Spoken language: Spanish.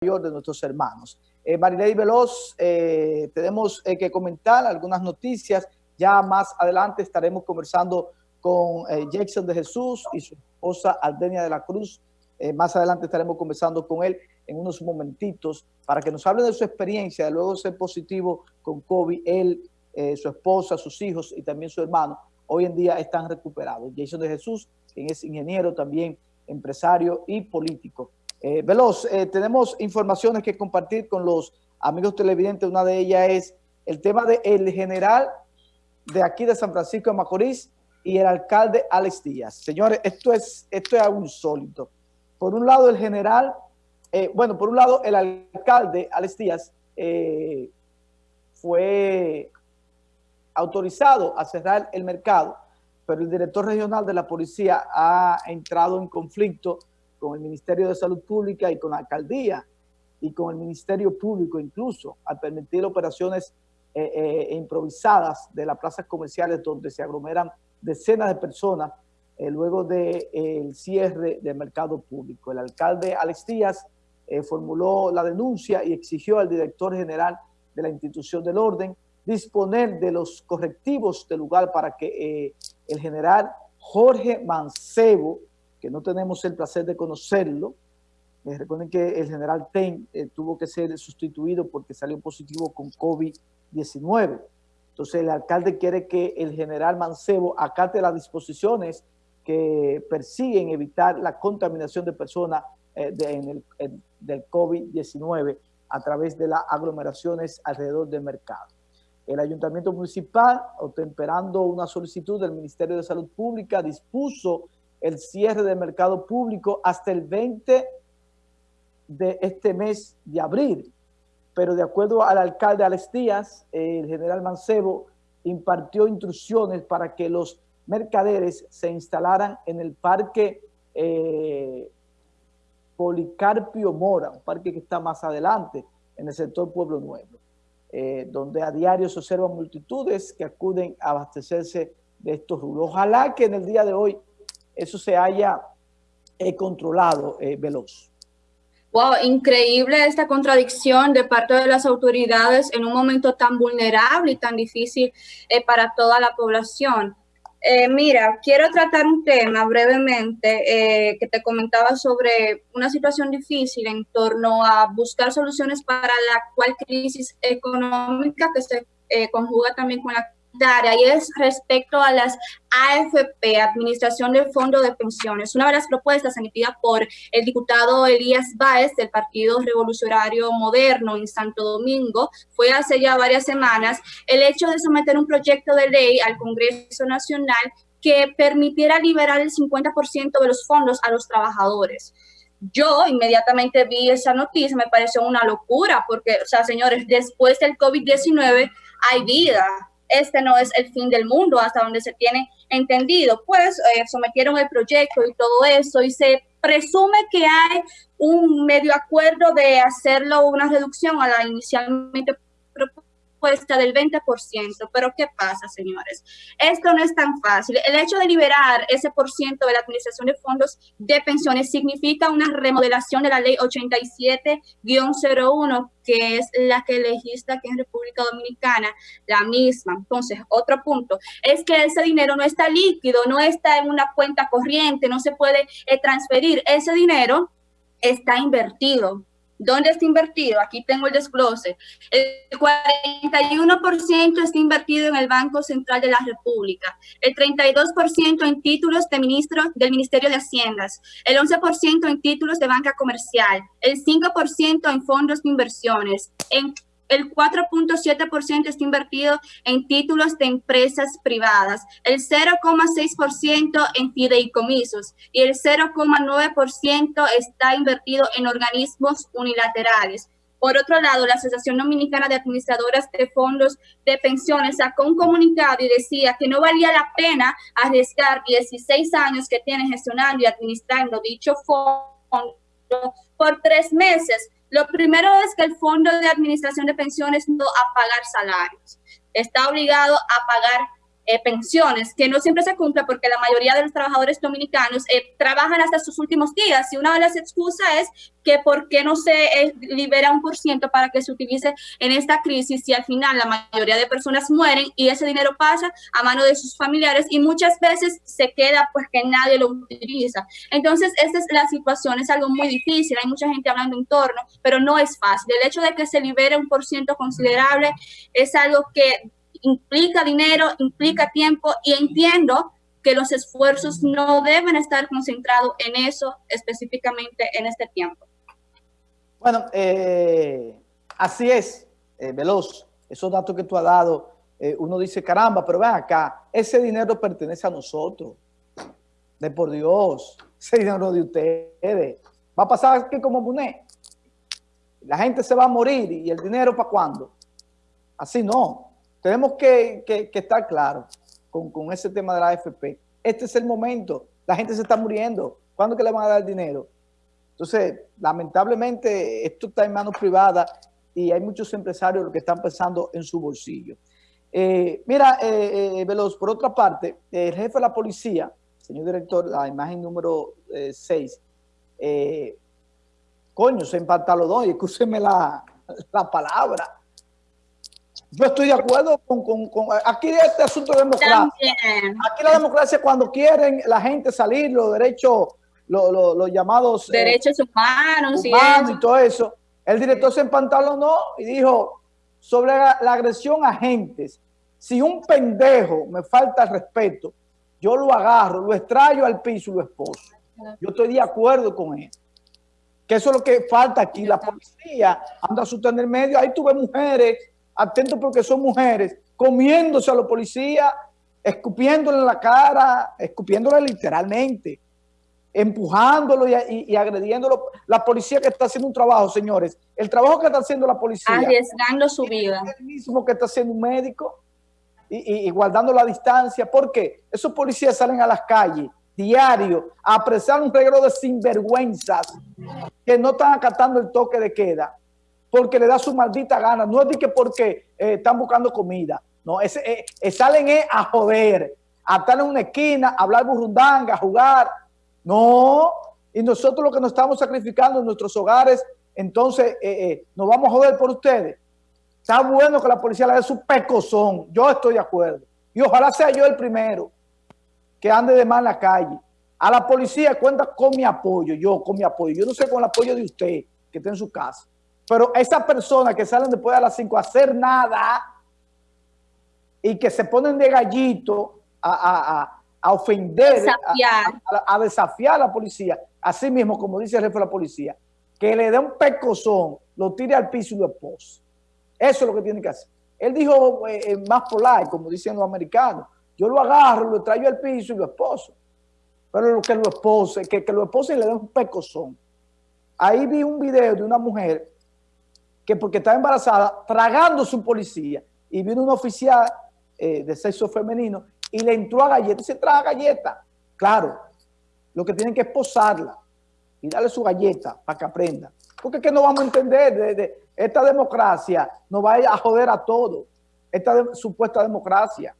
de nuestros hermanos. Eh, Marilei Veloz, eh, tenemos eh, que comentar algunas noticias. Ya más adelante estaremos conversando con eh, Jackson de Jesús y su esposa Aldenia de la Cruz. Eh, más adelante estaremos conversando con él en unos momentitos para que nos hable de su experiencia, de luego ser positivo con COVID. Él, eh, su esposa, sus hijos y también su hermano, hoy en día están recuperados. Jason de Jesús, quien es ingeniero también, empresario y político. Eh, Veloz, eh, tenemos informaciones que compartir con los amigos televidentes. Una de ellas es el tema del general de aquí de San Francisco de Macorís y el alcalde Alex Díaz. Señores, esto es, esto es algo insólito. Por un lado, el general, eh, bueno, por un lado, el alcalde Alex Díaz fue autorizado a cerrar el mercado, pero el director regional de la policía ha entrado en conflicto con el Ministerio de Salud Pública y con la alcaldía y con el Ministerio Público incluso, al permitir operaciones eh, eh, improvisadas de las plazas comerciales donde se aglomeran decenas de personas eh, luego del de, cierre del mercado público. El alcalde Alex Díaz formuló la denuncia y exigió al director general de la institución del orden disponer de los correctivos del lugar para que el general Jorge Mancebo, que no tenemos el placer de conocerlo, eh, recuerden que el general Ten eh, tuvo que ser sustituido porque salió positivo con COVID-19. Entonces el alcalde quiere que el general Mancebo acate las disposiciones que persiguen evitar la contaminación de personas eh, de, en el, en, del COVID-19 a través de las aglomeraciones alrededor del mercado. El ayuntamiento municipal, temperando una solicitud del Ministerio de Salud Pública, dispuso el cierre del mercado público hasta el 20 de este mes de abril. Pero de acuerdo al alcalde Alex Díaz, el general Mancebo impartió instrucciones para que los mercaderes se instalaran en el parque eh, Policarpio Mora, un parque que está más adelante, en el sector Pueblo Nuevo, eh, donde a diario se observan multitudes que acuden a abastecerse de estos rubros. Ojalá que en el día de hoy eso se haya eh, controlado eh, veloz. Wow, increíble esta contradicción de parte de las autoridades en un momento tan vulnerable y tan difícil eh, para toda la población. Mira, quiero tratar un tema brevemente eh, que te comentaba sobre una situación difícil en torno a buscar soluciones para la actual crisis económica que se conjuga también con la y es respecto a las AFP, Administración del Fondo de Pensiones. Una de las propuestas emitidas por el diputado Elías Báez del Partido Revolucionario Moderno en Santo Domingo fue hace ya varias semanas el hecho de someter un proyecto de ley al Congreso Nacional que permitiera liberar el 50% de los fondos a los trabajadores yo inmediatamente vi esa noticia, me pareció una locura, porque, o sea, señores, después del COVID-19 hay vida, este no es el fin del mundo hasta donde se tiene entendido. Pues eh, sometieron el proyecto y todo eso y se presume que hay un medio acuerdo de hacerlo una reducción a la inicialmente propuesta del 20%. Pero ¿qué pasa, señores? Esto no es tan fácil. El hecho de liberar ese por ciento de la administración de fondos de pensiones significa una remodelación de la ley 87-01, que es la que legisla aquí en República Dominicana, la misma. Entonces, otro punto es que ese dinero no está líquido, no está en una cuenta corriente, no se puede eh, transferir. Ese dinero está invertido ¿Dónde está invertido? Aquí tengo el desglose. El 41% está invertido en el Banco Central de la República, el 32% en títulos de ministro, del Ministerio de Haciendas, el 11% en títulos de banca comercial, el 5% en fondos de inversiones, en el 4.7% está invertido en títulos de empresas privadas, el 0,6% en fideicomisos y el 0,9% está invertido en organismos unilaterales. Por otro lado, la Asociación Dominicana de Administradoras de Fondos de Pensiones sacó un comunicado y decía que no valía la pena arriesgar 16 años que tiene gestionando y administrando dicho fondo por tres meses lo primero es que el Fondo de Administración de Pensiones no a pagar salarios. Está obligado a pagar eh, pensiones, que no siempre se cumple porque la mayoría de los trabajadores dominicanos eh, trabajan hasta sus últimos días y una de las excusas es que por qué no se eh, libera un por ciento para que se utilice en esta crisis y al final la mayoría de personas mueren y ese dinero pasa a mano de sus familiares y muchas veces se queda pues que nadie lo utiliza. Entonces, esta es la situación, es algo muy difícil, hay mucha gente hablando en torno, pero no es fácil. El hecho de que se libere un por ciento considerable es algo que implica dinero, implica tiempo y entiendo que los esfuerzos no deben estar concentrados en eso específicamente en este tiempo. Bueno, eh, así es, eh, Veloz, esos datos que tú has dado, eh, uno dice, caramba, pero ven acá, ese dinero pertenece a nosotros, de por Dios, ese dinero de ustedes. Va a pasar aquí como Muné. La gente se va a morir y el dinero para cuándo. Así no. Tenemos que, estar claros con, con, ese tema de la AFP. Este es el momento. La gente se está muriendo. ¿Cuándo que le van a dar dinero? Entonces, lamentablemente, esto está en manos privadas y hay muchos empresarios que están pensando en su bolsillo. Eh, mira, eh, eh, Veloz, por otra parte, el jefe de la policía, señor director, la imagen número 6, coño, se empatalodó y escúcheme la, la palabra yo estoy de acuerdo con, aquí este asunto de democracia. Aquí la democracia cuando quieren la gente salir, los derechos, los, llamados eh, derechos humanos, y, todo eso. El director se empantalonó y dijo sobre la, agresión a agentes. Si un pendejo me falta el respeto, yo lo agarro, lo extrayo al piso y lo esposo. Yo estoy de acuerdo con él. Que eso es lo que falta aquí. La policía anda asustando en el medio. Ahí tuve mujeres atentos porque son mujeres, comiéndose a los policías, escupiéndole en la cara, escupiéndole literalmente, empujándolo y, agrediéndolo. La policía que está haciendo un trabajo, señores, el trabajo que está haciendo la policía. Arriesgando su vida. Es el mismo que está haciendo un médico y, guardando la distancia. ¿Por qué? Esos policías salen a las calles diario a apresar un regalo de sinvergüenzas que no están acatando el toque de queda porque le da su maldita gana. No es de que porque eh, están buscando comida. No, es, eh, eh, salen a joder, a estar en una esquina, a hablar burrundanga, a jugar. No, y nosotros lo que nos estamos sacrificando en nuestros hogares, entonces nos vamos a joder por ustedes. Está bueno que la policía le dé su pecozón. Yo estoy de acuerdo. Y ojalá sea yo el primero que ande de mal en la calle. A la policía cuenta con mi apoyo, yo con mi apoyo. Yo no sé con el apoyo de usted que está en su casa. Pero esas personas que salen después de las 5 a hacer nada y que se ponen de gallito a, ofender, A, desafiar a la policía, así mismo, como dice el jefe de la policía, que le dé un pecozón, lo tire al piso y lo expose. Eso es lo que tiene que hacer. Él dijo eh, eh, más polar, como dicen los americanos, yo lo agarro, lo traigo al piso y lo esposo. Pero lo que lo expose, que, que lo expose y le dé un pecozón. Ahí vi un video de una mujer que porque estaba embarazada, tragando su policía, y vino un oficial eh, de sexo femenino y le entró a galleta y se traga galleta. Claro, lo que tienen que es posarla y darle su galleta para que aprenda. Porque es que no vamos a entender, de, esta democracia nos va a joder a todos, esta supuesta democracia.